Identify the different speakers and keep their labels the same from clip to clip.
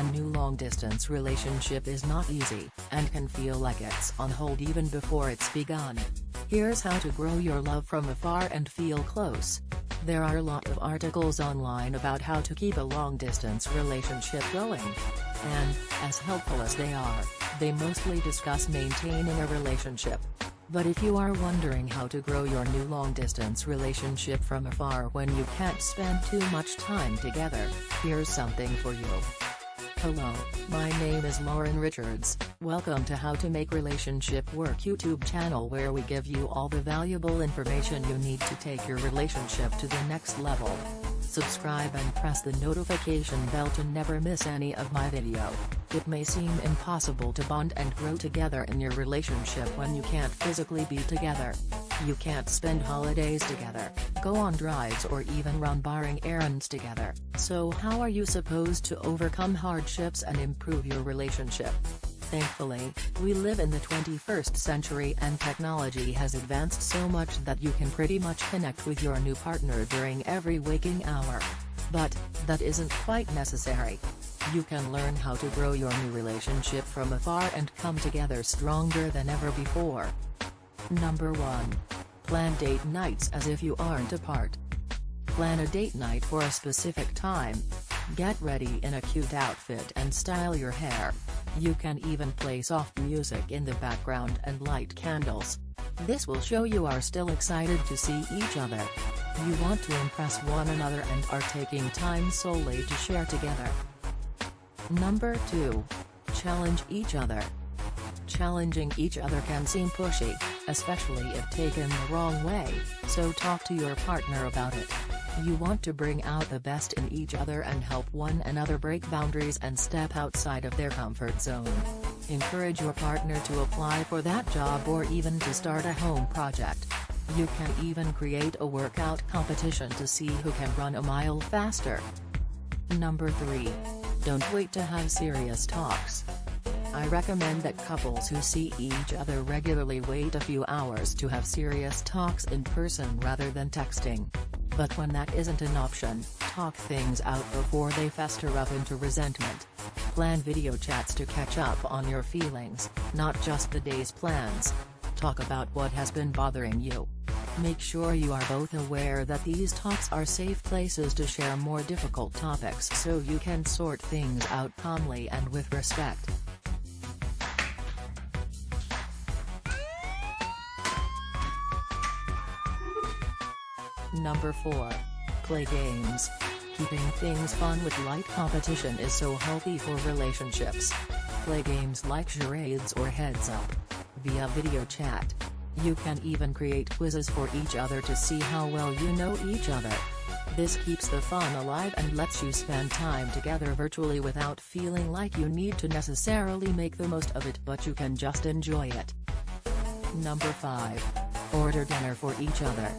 Speaker 1: A new long-distance relationship is not easy, and can feel like it's on hold even before it's begun. Here's how to grow your love from afar and feel close. There are a lot of articles online about how to keep a long-distance relationship going. And, as helpful as they are, they mostly discuss maintaining a relationship. But if you are wondering how to grow your new long-distance relationship from afar when you can't spend too much time together, here's something for you. Hello, my name is Lauren Richards, welcome to How to Make Relationship Work YouTube channel where we give you all the valuable information you need to take your relationship to the next level. Subscribe and press the notification bell to never miss any of my video. It may seem impossible to bond and grow together in your relationship when you can't physically be together. You can't spend holidays together, go on drives or even run barring errands together. So how are you supposed to overcome hardships and improve your relationship? Thankfully, we live in the 21st century and technology has advanced so much that you can pretty much connect with your new partner during every waking hour. But, that isn't quite necessary. You can learn how to grow your new relationship from afar and come together stronger than ever before. Number 1. Plan date nights as if you aren't apart. Plan a date night for a specific time. Get ready in a cute outfit and style your hair. You can even play soft music in the background and light candles. This will show you are still excited to see each other. You want to impress one another and are taking time solely to share together. Number 2. Challenge each other. Challenging each other can seem pushy, especially if taken the wrong way, so talk to your partner about it. You want to bring out the best in each other and help one another break boundaries and step outside of their comfort zone. Encourage your partner to apply for that job or even to start a home project. You can even create a workout competition to see who can run a mile faster. Number 3. Don't wait to have serious talks. I recommend that couples who see each other regularly wait a few hours to have serious talks in person rather than texting. But when that isn't an option, talk things out before they fester up into resentment. Plan video chats to catch up on your feelings, not just the day's plans. Talk about what has been bothering you. Make sure you are both aware that these talks are safe places to share more difficult topics so you can sort things out calmly and with respect. Number 4. Play games. Keeping things fun with light competition is so healthy for relationships. Play games like charades or heads up. Via video chat. You can even create quizzes for each other to see how well you know each other. This keeps the fun alive and lets you spend time together virtually without feeling like you need to necessarily make the most of it but you can just enjoy it. Number 5. Order dinner for each other.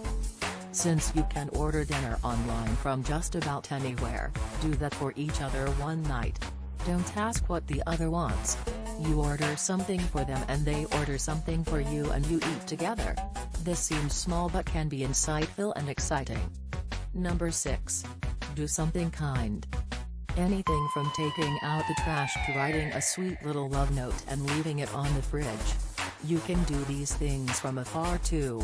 Speaker 1: Since you can order dinner online from just about anywhere, do that for each other one night. Don't ask what the other wants. You order something for them and they order something for you and you eat together. This seems small but can be insightful and exciting. Number 6. Do something kind. Anything from taking out the trash to writing a sweet little love note and leaving it on the fridge. You can do these things from afar too.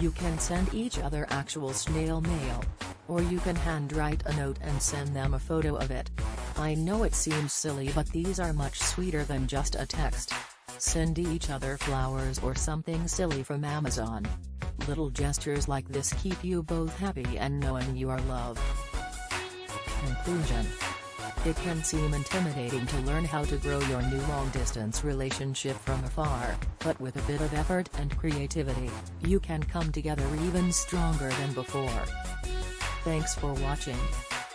Speaker 1: You can send each other actual snail mail. Or you can handwrite a note and send them a photo of it. I know it seems silly but these are much sweeter than just a text. Send each other flowers or something silly from Amazon. Little gestures like this keep you both happy and knowing you are loved. Conclusion it can seem intimidating to learn how to grow your new long-distance relationship from afar, but with a bit of effort and creativity, you can come together even stronger than before. Thanks for watching.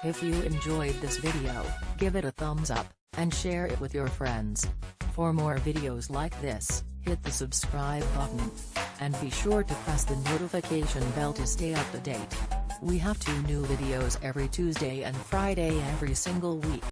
Speaker 1: If you enjoyed this video, give it a thumbs up, and share it with your friends. For more videos like this, hit the subscribe button. And be sure to press the notification bell to stay up to date. We have two new videos every Tuesday and Friday every single week.